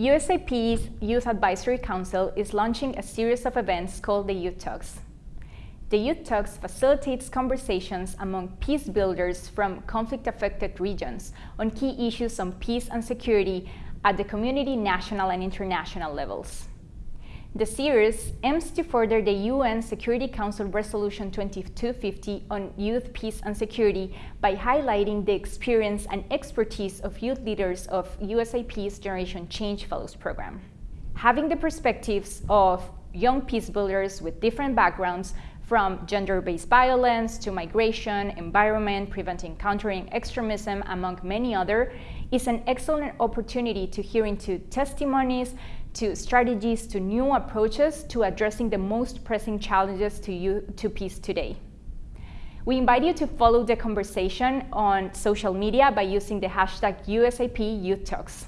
USIP's Youth Advisory Council is launching a series of events called the Youth Talks. The Youth Talks facilitates conversations among peace builders from conflict-affected regions on key issues on peace and security at the community, national and international levels. The series aims to further the UN Security Council Resolution 2250 on youth, peace and security by highlighting the experience and expertise of youth leaders of USIP's Generation Change Fellows Program. Having the perspectives of young peace builders with different backgrounds from gender-based violence to migration, environment, preventing countering extremism, among many other, is an excellent opportunity to hear into testimonies, to strategies, to new approaches to addressing the most pressing challenges to, you, to peace today. We invite you to follow the conversation on social media by using the hashtag USIP Youth Talks.